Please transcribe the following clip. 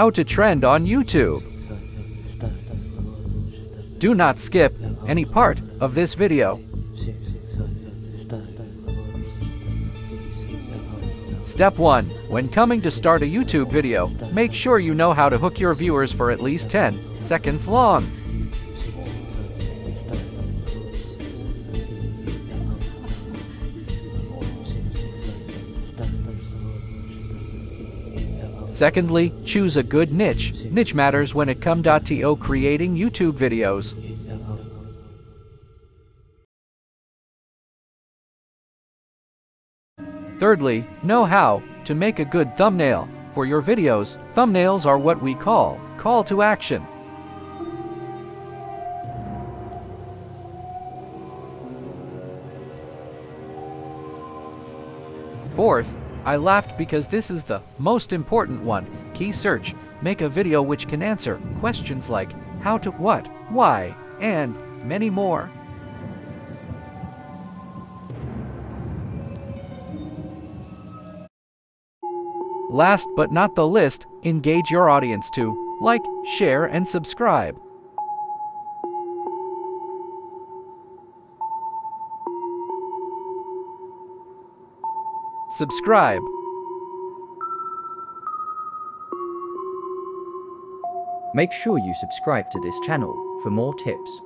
How to trend on YouTube. Do not skip any part of this video. Step 1. When coming to start a YouTube video, make sure you know how to hook your viewers for at least 10 seconds long. Secondly, choose a good niche. Niche matters when it comes to creating YouTube videos. Thirdly, know how to make a good thumbnail. For your videos, thumbnails are what we call call to action. Fourth, I laughed because this is the most important one. Key search. Make a video which can answer questions like how to, what, why, and many more. Last but not the least, engage your audience to like, share, and subscribe. Subscribe. Make sure you subscribe to this channel for more tips.